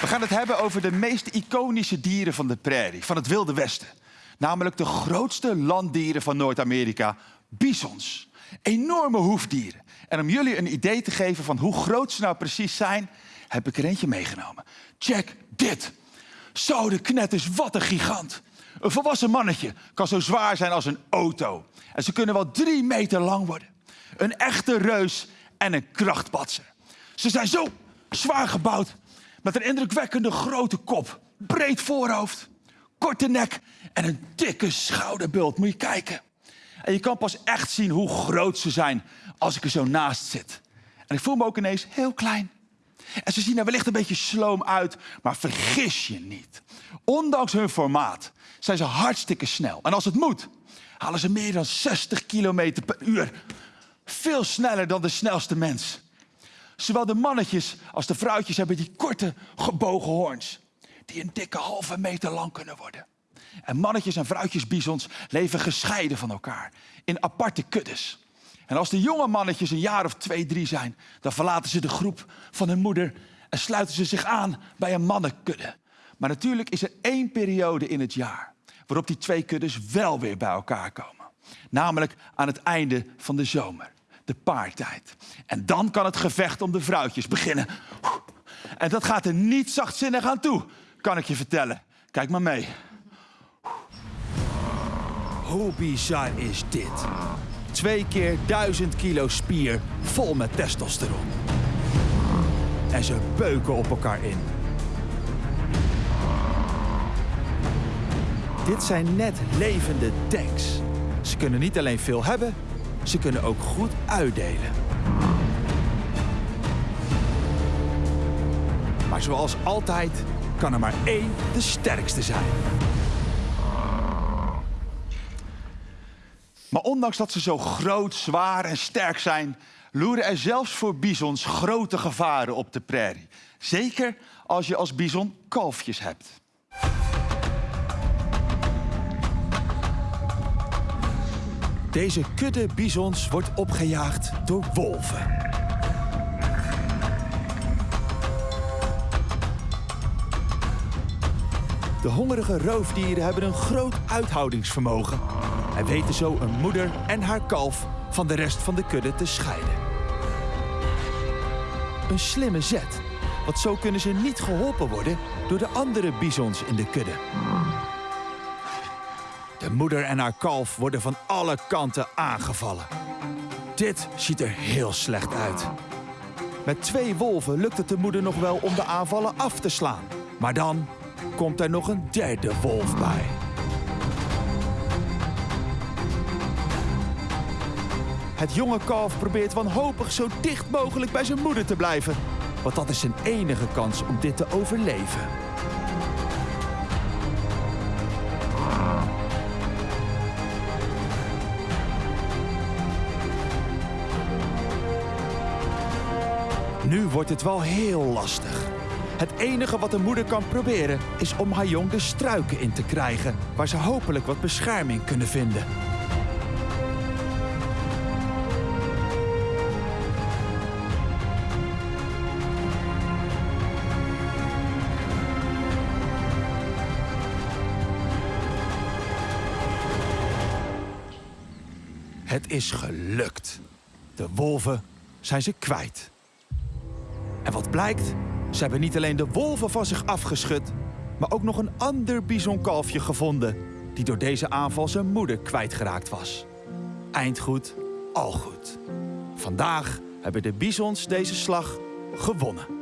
We gaan het hebben over de meest iconische dieren van de prairie, van het Wilde Westen. Namelijk de grootste landdieren van Noord-Amerika, bisons. Enorme hoefdieren. En om jullie een idee te geven van hoe groot ze nou precies zijn, heb ik er eentje meegenomen. Check dit. Zo de knetters, wat een gigant. Een volwassen mannetje kan zo zwaar zijn als een auto. En ze kunnen wel drie meter lang worden. Een echte reus en een krachtpatser. Ze zijn zo zwaar gebouwd met een indrukwekkende grote kop, breed voorhoofd, korte nek en een dikke schouderbult. Moet je kijken. En je kan pas echt zien hoe groot ze zijn als ik er zo naast zit. En ik voel me ook ineens heel klein. En ze zien er wellicht een beetje sloom uit, maar vergis je niet. Ondanks hun formaat zijn ze hartstikke snel. En als het moet, halen ze meer dan 60 kilometer per uur. Veel sneller dan de snelste mens. Zowel de mannetjes als de vrouwtjes hebben die korte gebogen hoorns. Die een dikke halve meter lang kunnen worden. En mannetjes en vrouwtjes bisons leven gescheiden van elkaar. In aparte kuddes. En als de jonge mannetjes een jaar of twee, drie zijn, dan verlaten ze de groep van hun moeder en sluiten ze zich aan bij een mannenkudde. Maar natuurlijk is er één periode in het jaar waarop die twee kuddes wel weer bij elkaar komen. Namelijk aan het einde van de zomer, de paartijd. En dan kan het gevecht om de vrouwtjes beginnen. En dat gaat er niet zachtzinnig aan toe, kan ik je vertellen. Kijk maar mee. Hoe bizar is dit? Twee keer duizend kilo spier vol met testosteron. En ze beuken op elkaar in. Dit zijn net levende tanks. Ze kunnen niet alleen veel hebben, ze kunnen ook goed uitdelen. Maar zoals altijd kan er maar één de sterkste zijn. Maar ondanks dat ze zo groot, zwaar en sterk zijn, loeren er zelfs voor bisons grote gevaren op de prairie. Zeker als je als bison kalfjes hebt. Deze kudde bisons wordt opgejaagd door wolven. De hongerige roofdieren hebben een groot uithoudingsvermogen en weten zo een moeder en haar kalf van de rest van de kudde te scheiden. Een slimme zet, want zo kunnen ze niet geholpen worden door de andere bisons in de kudde. De moeder en haar kalf worden van alle kanten aangevallen. Dit ziet er heel slecht uit. Met twee wolven lukt het de moeder nog wel om de aanvallen af te slaan. Maar dan komt er nog een derde wolf bij. Het jonge kalf probeert wanhopig zo dicht mogelijk bij zijn moeder te blijven. Want dat is zijn enige kans om dit te overleven. Nu wordt het wel heel lastig. Het enige wat de moeder kan proberen is om haar jong de struiken in te krijgen, waar ze hopelijk wat bescherming kunnen vinden. Het is gelukt. De wolven zijn ze kwijt. En wat blijkt? Ze hebben niet alleen de wolven van zich afgeschud, maar ook nog een ander bisonkalfje gevonden die door deze aanval zijn moeder kwijtgeraakt was. Eindgoed, al goed. Vandaag hebben de bisons deze slag gewonnen.